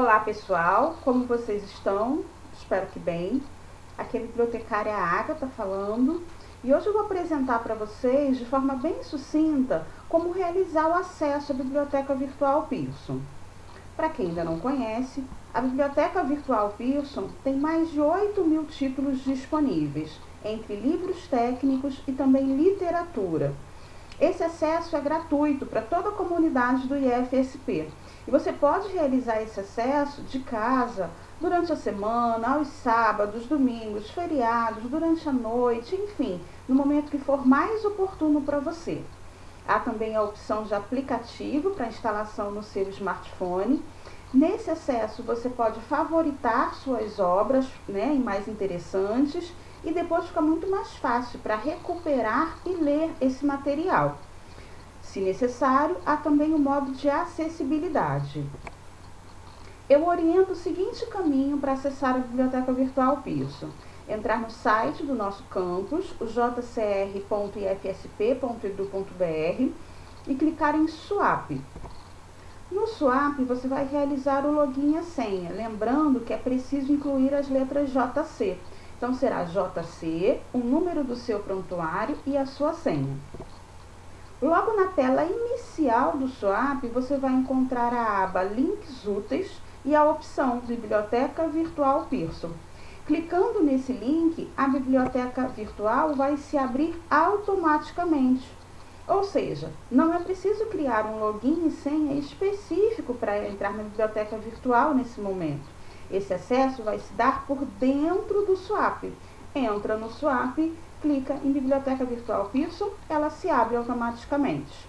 Olá pessoal, como vocês estão? Espero que bem. Aqui é a bibliotecária Agatha falando e hoje eu vou apresentar para vocês de forma bem sucinta como realizar o acesso à Biblioteca Virtual Pearson. Para quem ainda não conhece, a Biblioteca Virtual Pearson tem mais de 8 mil títulos disponíveis, entre livros técnicos e também literatura. Esse acesso é gratuito para toda a comunidade do IFSP e você pode realizar esse acesso de casa, durante a semana, aos sábados, domingos, feriados, durante a noite, enfim, no momento que for mais oportuno para você. Há também a opção de aplicativo para instalação no seu smartphone. Nesse acesso você pode favoritar suas obras né, mais interessantes e depois fica muito mais fácil para recuperar e ler esse material. Se necessário, há também o modo de acessibilidade. Eu oriento o seguinte caminho para acessar a Biblioteca Virtual Pearson. Entrar no site do nosso campus, o jcr.ifsp.edu.br e clicar em Swap. No Swap, você vai realizar o login e a senha, lembrando que é preciso incluir as letras JC. Então, será JC, o número do seu prontuário e a sua senha. Logo na tela inicial do SWAP, você vai encontrar a aba Links Úteis e a opção Biblioteca Virtual Pearson. Clicando nesse link, a biblioteca virtual vai se abrir automaticamente. Ou seja, não é preciso criar um login e senha específico para entrar na biblioteca virtual nesse momento. Esse acesso vai se dar por dentro do SWAP. Entra no SWAP clica em Biblioteca Virtual Pearson, ela se abre automaticamente.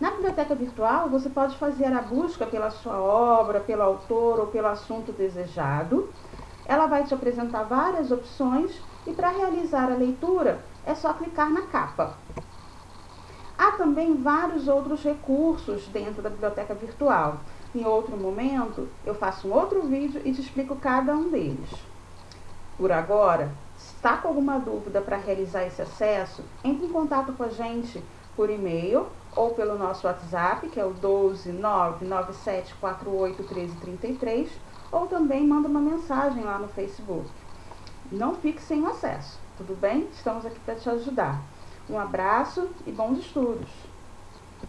Na biblioteca virtual, você pode fazer a busca pela sua obra, pelo autor ou pelo assunto desejado. Ela vai te apresentar várias opções e para realizar a leitura é só clicar na capa. Há também vários outros recursos dentro da biblioteca virtual. Em outro momento, eu faço um outro vídeo e te explico cada um deles. Por agora, está com alguma dúvida para realizar esse acesso, entre em contato com a gente por e-mail ou pelo nosso WhatsApp, que é o 12997481333, ou também manda uma mensagem lá no Facebook. Não fique sem o acesso, tudo bem? Estamos aqui para te ajudar. Um abraço e bons estudos!